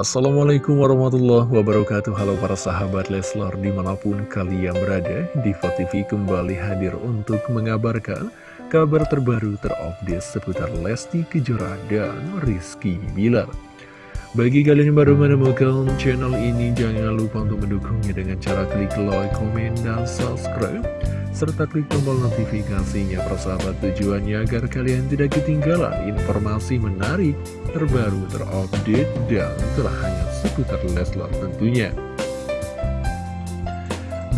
Assalamualaikum warahmatullahi wabarakatuh. Halo para sahabat Leslar di mana pun kalian berada Diva kembali hadir untuk mengabarkan kabar terbaru terupdate seputar Lesti Kejora dan Rizky Bilar Bagi kalian yang baru menemukan channel ini jangan lupa untuk mendukungnya dengan cara klik like, komen, dan subscribe serta klik tombol notifikasinya persahabat tujuannya agar kalian tidak ketinggalan informasi menarik, terbaru, terupdate, dan terhangat seputar Leslar tentunya.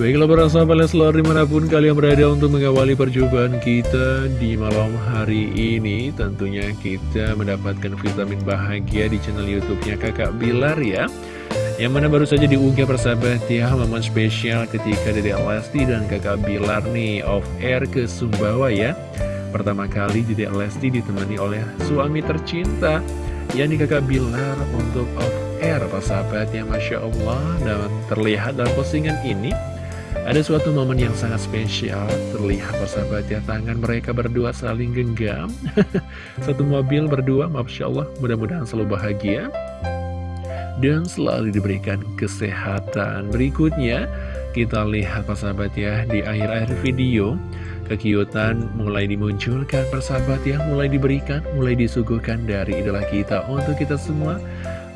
Baiklah para sahabat Leslar di mana pun kalian berada untuk mengawali perjumpaan kita di malam hari ini. Tentunya kita mendapatkan vitamin bahagia di channel youtube-nya kakak Bilar ya. Yang mana baru saja diunggah persahabat ya momen spesial ketika Dede Lesti dan kakak Bilar nih off air ke Sumbawa ya. Pertama kali Dede Lesti ditemani oleh suami tercinta yakni kakak Bilar untuk off air persahabat ya Masya Allah. Dan terlihat dalam postingan ini ada suatu momen yang sangat spesial Terlihat persahabat ya Tangan mereka berdua saling genggam Satu mobil berdua Masya Allah Mudah-mudahan selalu bahagia dan selalu diberikan kesehatan. Berikutnya, kita lihat persahabat ya, di akhir-akhir video, kekiutan mulai dimunculkan persahabat ya, mulai diberikan, mulai disuguhkan dari idola kita untuk kita semua.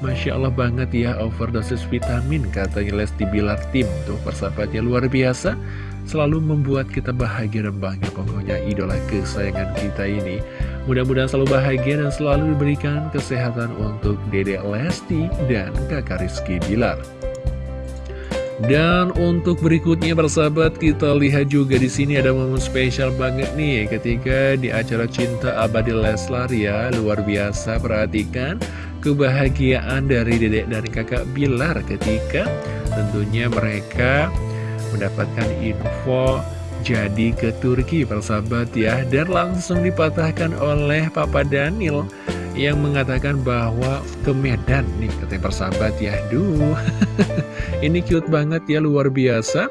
Masya Allah banget ya, overdosis vitamin katanya Lesti Bilar Tim. Tuh persahabatnya luar biasa, selalu membuat kita bahagia dan bangga pokoknya idola kesayangan kita ini. Mudah-mudahan selalu bahagia dan selalu diberikan kesehatan untuk Dede Lesti dan kakak Rizky Bilar. Dan untuk berikutnya persahabat kita lihat juga di sini ada momen spesial banget nih ketika di acara Cinta Abadi Leslar ya luar biasa perhatikan kebahagiaan dari Dedek dan kakak Bilar ketika tentunya mereka mendapatkan info jadi ke Turki persahabat ya. Dan langsung dipatahkan oleh Papa Daniel yang mengatakan bahwa ke Medan nih katanya persahabat ya. Duh ini cute banget ya luar biasa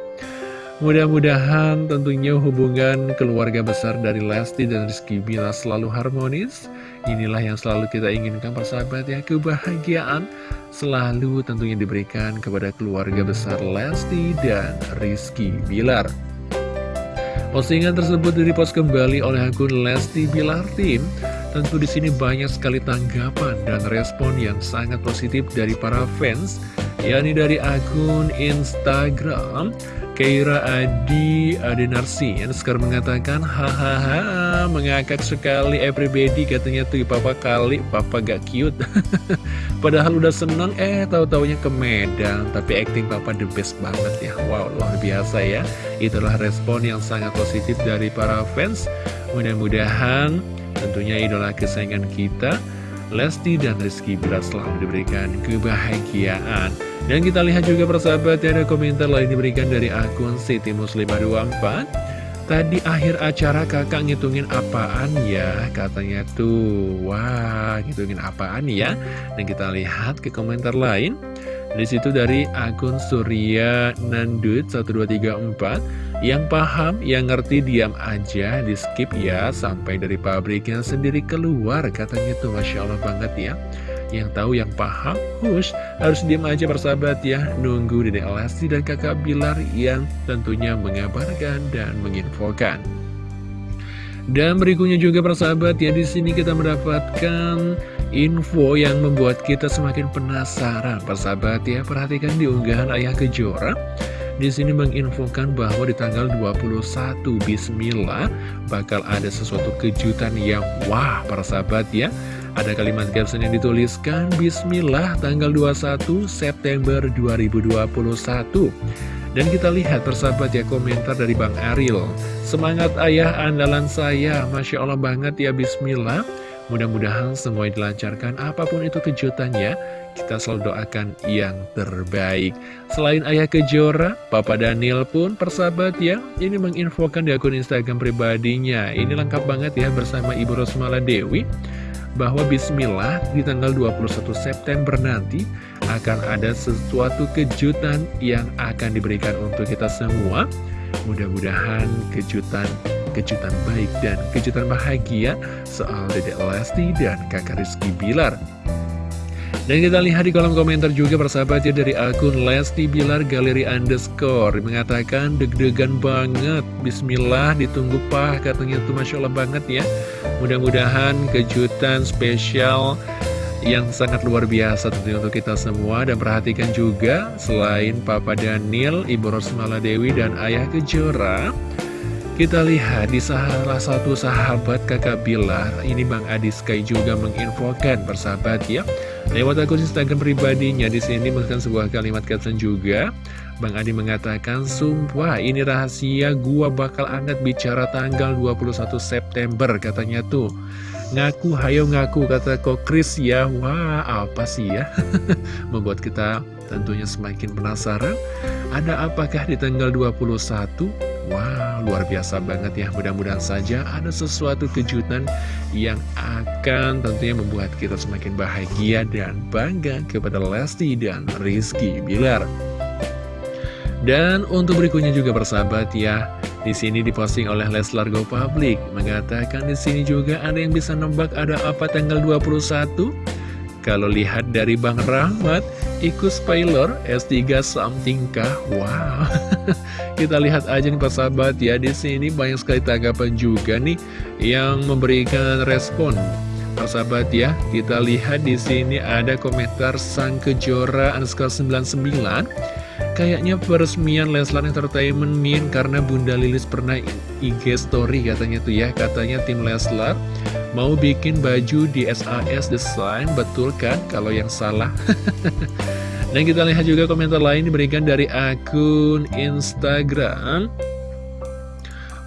mudah-mudahan tentunya hubungan keluarga besar dari Lesti dan Rizky Bila selalu harmonis. Inilah yang selalu kita inginkan persahabat ya. Kebahagiaan selalu tentunya diberikan kepada keluarga besar Lesti dan Rizky Bilar. Postingan tersebut direpost kembali oleh akun Lesti Bilar Team. Tentu di sini banyak sekali tanggapan dan respon yang sangat positif dari para fans, yakni dari akun Instagram Keira Adi Adenarsi yang sekarang mengatakan hahaha mengakak sekali everybody katanya tuh papa kali papa gak cute. Padahal udah seneng eh tahu-taunya ke Medan tapi acting papa the best banget ya. Wow luar biasa ya. Itulah respon yang sangat positif dari para fans. Mudah-mudahan tentunya idola kesayangan kita Lesti dan Rizky Bilar selalu diberikan kebahagiaan dan kita lihat juga persahabat ada komentar lain diberikan dari akun Siti Muslimah 24 Tadi akhir acara kakak ngitungin apaan ya? Katanya tuh Wah ngitungin apaan ya? Dan kita lihat ke komentar lain. Di situ dari akun Surya Nandut 1234 Yang paham, yang ngerti diam aja Di skip ya Sampai dari pabriknya sendiri keluar. Katanya tuh Masya Allah banget ya yang tahu, yang paham, hush, harus diam aja persahabat ya. Nunggu Dede Elasti dan kakak Bilar yang tentunya mengabarkan dan menginfokan. Dan berikutnya juga persahabat ya, di sini kita mendapatkan info yang membuat kita semakin penasaran. Persahabat ya, perhatikan di unggahan Ayah Kejora. Di sini menginfokan bahwa di tanggal 21 Bismillah bakal ada sesuatu kejutan yang wah para sahabat ya ada kalimat caption yang dituliskan Bismillah tanggal 21 September 2021 Dan kita lihat persahabat ya komentar dari Bang Ariel Semangat ayah andalan saya Masya Allah banget ya Bismillah. Mudah-mudahan semua dilancarkan apa pun itu kejutannya Kita selalu doakan yang terbaik. Selain ayah kejora, Papa Daniel pun persahabat ya Ini menginfokan di akun Instagram pribadinya. Ini lengkap banget ya bersama Ibu Rosmala Dewi bahwa bismillah di tanggal 21 September nanti akan ada sesuatu kejutan yang akan diberikan untuk kita semua. Mudah-mudahan kejutan kejutan baik dan kejutan bahagia soal Dedek Lesti dan kakak Rizky Bilar. Dan kita lihat di kolom komentar juga persahabatnya dari akun Lesti Bilar Galeri Underscore. Mengatakan deg-degan banget. Bismillah ditunggu pak katanya tuh Masya Allah banget ya. Mudah-mudahan kejutan spesial yang sangat luar biasa tentunya untuk kita semua. Dan perhatikan juga selain Papa Daniel, Ibu Rosmala Dewi dan Ayah Kejora kita lihat di salah satu sahabat kakak Bilar, ini Bang Adi Sky juga menginfokan persahabat ya. Lewat akun Instagram pribadinya, di sini menggunakan sebuah kalimat caption juga. Bang Adi mengatakan, Sumpah ini rahasia gua bakal angkat bicara tanggal 21 September katanya tuh. Ngaku, hayo ngaku, kata kok Chris ya. Wah, apa sih ya? Membuat kita tentunya semakin penasaran. Ada apakah di tanggal 21? Wow, luar biasa banget ya. Mudah-mudahan saja ada sesuatu kejutan yang akan tentunya membuat kita semakin bahagia dan bangga kepada Lesti dan Rizky Bilar. Dan untuk berikutnya juga bersahabat ya, di sini diposting oleh Leslar Go Public mengatakan di sini juga ada yang bisa nembak ada apa tanggal 21? Kalau lihat dari Bang Rahmat, ikut spoiler S3 something kah? Wow. Kita lihat aja nih persahabat ya di sini banyak sekali tanggapan juga nih yang memberikan respon. Persahabat ya, kita lihat di sini ada komentar Sang Kejora underscore 99 Kayaknya peresmian Leslar Entertainment Min karena Bunda Lilis pernah IG story katanya tuh ya Katanya tim Leslar mau bikin baju di SAS Design, betul kan? Kalau yang salah. Dan kita lihat juga komentar lain diberikan dari akun Instagram.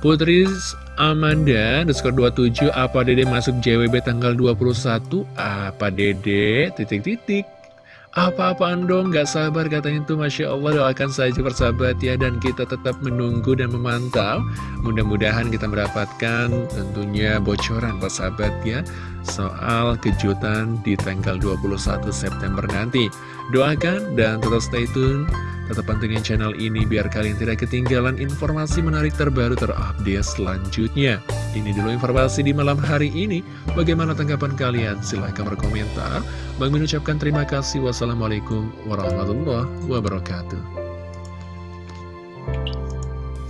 Putri Amanda underscore 27 apa dede masuk JWB tanggal 21 apa dede? Titik-titik apa-apaan dong, gak sabar katanya tuh Masya Allah. Doakan saja persahabat ya Dan kita tetap menunggu dan memantau. Mudah-mudahan kita mendapatkan tentunya bocoran persahabat ya Soal kejutan di tanggal 21 September nanti Doakan dan tetap stay tune Tetap pantengin channel ini biar kalian tidak ketinggalan informasi menarik terbaru terupdate selanjutnya. Ini dulu informasi di malam hari ini. Bagaimana tanggapan kalian? Silahkan berkomentar. Bang mengucapkan terima kasih. Wassalamualaikum warahmatullahi wabarakatuh.